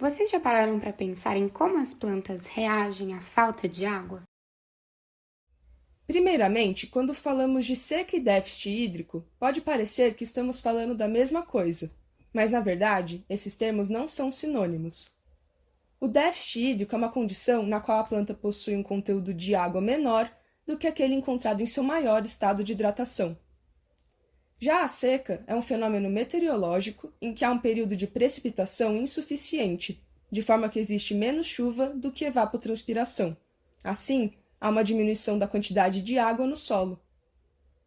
Vocês já pararam para pensar em como as plantas reagem à falta de água? Primeiramente, quando falamos de seca e déficit hídrico, pode parecer que estamos falando da mesma coisa, mas na verdade, esses termos não são sinônimos. O déficit hídrico é uma condição na qual a planta possui um conteúdo de água menor do que aquele encontrado em seu maior estado de hidratação. Já a seca é um fenômeno meteorológico em que há um período de precipitação insuficiente, de forma que existe menos chuva do que evapotranspiração. Assim, há uma diminuição da quantidade de água no solo.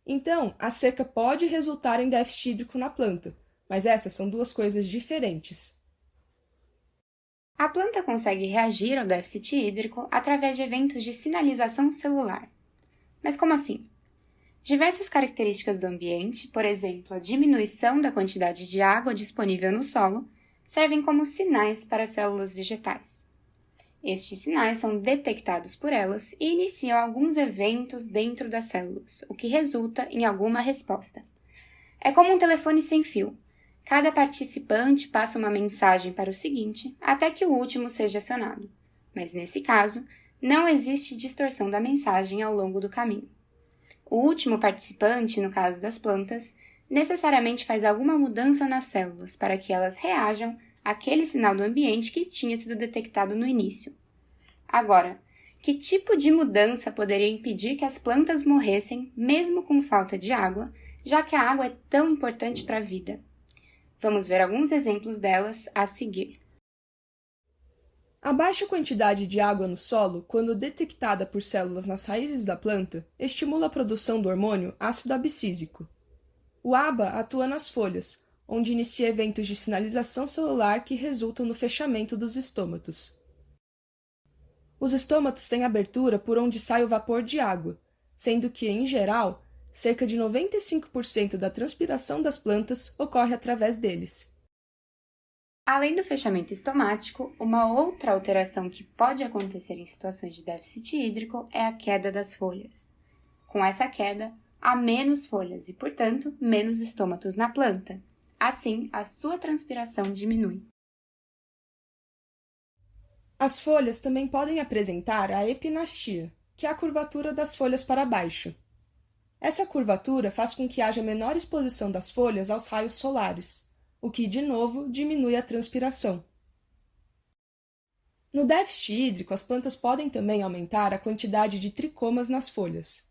Então, a seca pode resultar em déficit hídrico na planta, mas essas são duas coisas diferentes. A planta consegue reagir ao déficit hídrico através de eventos de sinalização celular. Mas como assim? Diversas características do ambiente, por exemplo, a diminuição da quantidade de água disponível no solo, servem como sinais para as células vegetais. Estes sinais são detectados por elas e iniciam alguns eventos dentro das células, o que resulta em alguma resposta. É como um telefone sem fio. Cada participante passa uma mensagem para o seguinte até que o último seja acionado. Mas nesse caso, não existe distorção da mensagem ao longo do caminho. O último participante, no caso das plantas, necessariamente faz alguma mudança nas células para que elas reajam àquele sinal do ambiente que tinha sido detectado no início. Agora, que tipo de mudança poderia impedir que as plantas morressem mesmo com falta de água, já que a água é tão importante para a vida? Vamos ver alguns exemplos delas a seguir. A baixa quantidade de água no solo, quando detectada por células nas raízes da planta, estimula a produção do hormônio ácido abscísico. O ABA atua nas folhas, onde inicia eventos de sinalização celular que resultam no fechamento dos estômatos. Os estômatos têm abertura por onde sai o vapor de água, sendo que, em geral, cerca de 95% da transpiração das plantas ocorre através deles. Além do fechamento estomático, uma outra alteração que pode acontecer em situações de déficit hídrico é a queda das folhas. Com essa queda, há menos folhas e, portanto, menos estômatos na planta. Assim, a sua transpiração diminui. As folhas também podem apresentar a epinastia, que é a curvatura das folhas para baixo. Essa curvatura faz com que haja menor exposição das folhas aos raios solares, o que, de novo, diminui a transpiração. No déficit hídrico, as plantas podem também aumentar a quantidade de tricomas nas folhas.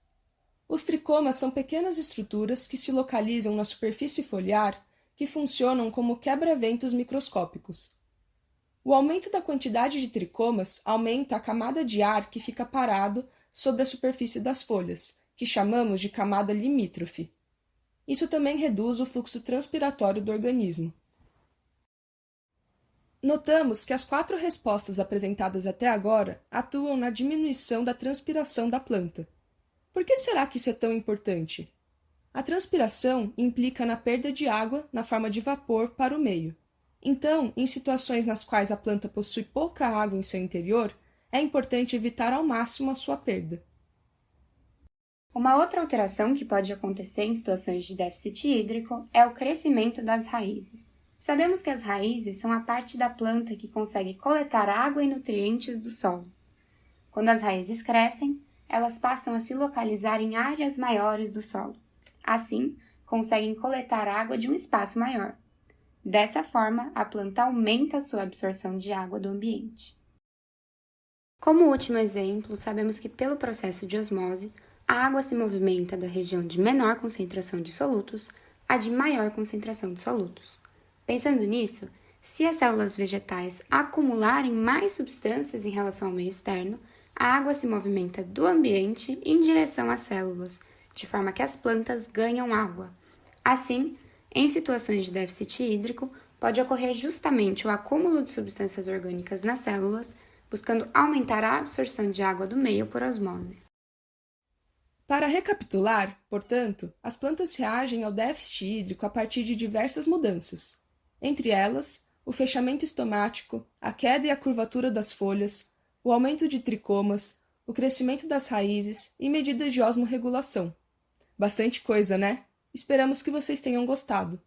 Os tricomas são pequenas estruturas que se localizam na superfície foliar que funcionam como quebra-ventos microscópicos. O aumento da quantidade de tricomas aumenta a camada de ar que fica parado sobre a superfície das folhas, que chamamos de camada limítrofe. Isso também reduz o fluxo transpiratório do organismo. Notamos que as quatro respostas apresentadas até agora atuam na diminuição da transpiração da planta. Por que será que isso é tão importante? A transpiração implica na perda de água na forma de vapor para o meio. Então, em situações nas quais a planta possui pouca água em seu interior, é importante evitar ao máximo a sua perda. Uma outra alteração que pode acontecer em situações de déficit hídrico é o crescimento das raízes. Sabemos que as raízes são a parte da planta que consegue coletar água e nutrientes do solo. Quando as raízes crescem, elas passam a se localizar em áreas maiores do solo. Assim, conseguem coletar água de um espaço maior. Dessa forma, a planta aumenta a sua absorção de água do ambiente. Como último exemplo, sabemos que pelo processo de osmose, a água se movimenta da região de menor concentração de solutos à de maior concentração de solutos. Pensando nisso, se as células vegetais acumularem mais substâncias em relação ao meio externo, a água se movimenta do ambiente em direção às células, de forma que as plantas ganham água. Assim, em situações de déficit hídrico, pode ocorrer justamente o acúmulo de substâncias orgânicas nas células, buscando aumentar a absorção de água do meio por osmose. Para recapitular, portanto, as plantas reagem ao déficit hídrico a partir de diversas mudanças, entre elas o fechamento estomático, a queda e a curvatura das folhas, o aumento de tricomas, o crescimento das raízes e medidas de osmorregulação. Bastante coisa, né? Esperamos que vocês tenham gostado.